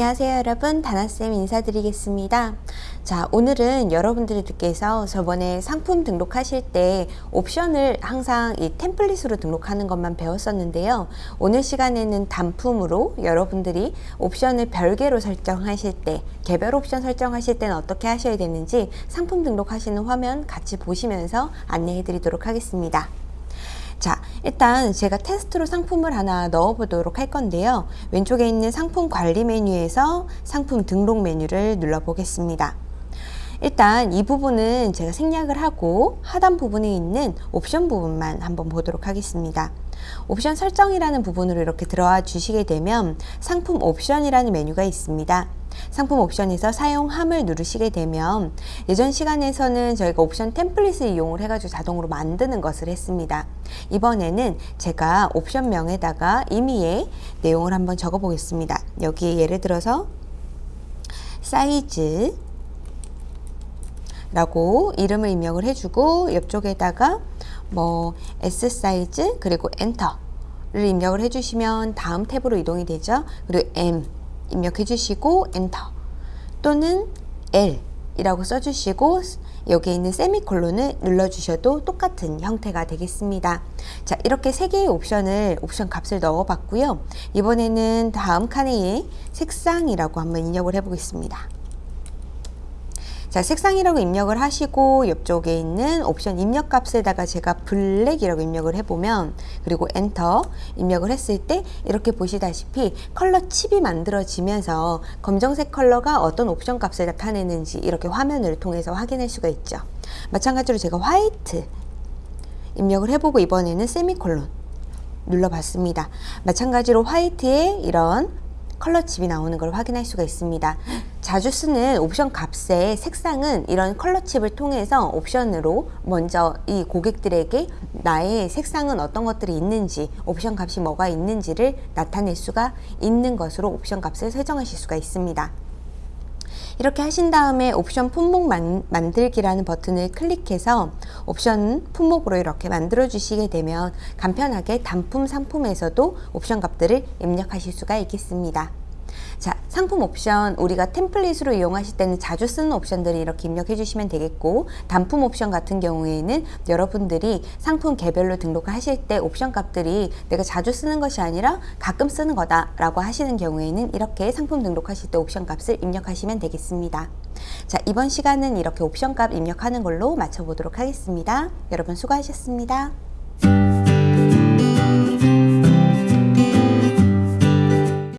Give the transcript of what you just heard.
안녕하세요 여러분. 다나쌤 인사드리겠습니다. 자 오늘은 여러분들께서 저번에 상품 등록하실 때 옵션을 항상 이 템플릿으로 등록하는 것만 배웠었는데요. 오늘 시간에는 단품으로 여러분들이 옵션을 별개로 설정하실 때 개별 옵션 설정하실 때는 어떻게 하셔야 되는지 상품 등록하시는 화면 같이 보시면서 안내해 드리도록 하겠습니다 자 일단 제가 테스트로 상품을 하나 넣어 보도록 할 건데요. 왼쪽에 있는 상품 관리 메뉴에서 상품 등록 메뉴를 눌러 보겠습니다. 일단 이 부분은 제가 생략을 하고 하단 부분에 있는 옵션 부분만 한번 보도록 하겠습니다. 옵션 설정이라는 부분으로 이렇게 들어와 주시게 되면 상품 옵션이라는 메뉴가 있습니다. 상품 옵션에서 사용함을 누르시게 되면 예전 시간에서는 저희가 옵션 템플릿을 이용을 해가지고 자동으로 만드는 것을 했습니다. 이번에는 제가 옵션명에다가 임의의 내용을 한번 적어 보겠습니다. 여기 예를 들어서 사이즈 라고 이름을 입력을 해주고 옆쪽에다가 뭐 S 사이즈 그리고 enter를 입력을 해주시면 다음 탭으로 이동이 되죠. 그리고 M 입력해 주시고 엔터 또는 L 이라고 써주시고 여기에 있는 세미콜론을 눌러주셔도 똑같은 형태가 되겠습니다. 자 이렇게 세 개의 옵션을 옵션 값을 넣어 봤고요. 이번에는 다음 칸에 색상이라고 한번 입력을 해 보겠습니다. 자 색상이라고 입력을 하시고 옆쪽에 있는 옵션 입력 값에다가 제가 블랙이라고 입력을 해보면 그리고 엔터 입력을 했을 때 이렇게 보시다시피 컬러 칩이 만들어지면서 검정색 컬러가 어떤 옵션 값을 나타내는지 이렇게 화면을 통해서 확인할 수가 있죠. 마찬가지로 제가 화이트 입력을 해보고 이번에는 세미콜론 눌러봤습니다. 마찬가지로 화이트에 이런 컬러 칩이 나오는 걸 확인할 수가 있습니다. 자주 쓰는 옵션 값의 색상은 이런 컬러 칩을 통해서 옵션으로 먼저 이 고객들에게 나의 색상은 어떤 것들이 있는지 옵션 값이 뭐가 있는지를 나타낼 수가 있는 것으로 옵션 값을 설정하실 수가 있습니다 이렇게 하신 다음에 옵션 품목 만, 만들기라는 버튼을 클릭해서 옵션 품목으로 이렇게 만들어 주시게 되면 간편하게 단품 상품에서도 옵션 값들을 입력하실 수가 있겠습니다. 자 상품 옵션 우리가 템플릿으로 이용하실 때는 자주 쓰는 옵션들을 이렇게 입력해 주시면 되겠고 단품 옵션 같은 경우에는 여러분들이 상품 개별로 등록을 하실 때 옵션 값들이 내가 자주 쓰는 것이 아니라 가끔 쓰는 거다 라고 하시는 경우에는 이렇게 상품 등록하실 때 옵션 값을 입력하시면 되겠습니다. 자 이번 시간은 이렇게 옵션 값 입력하는 걸로 마쳐보도록 하겠습니다. 여러분 수고하셨습니다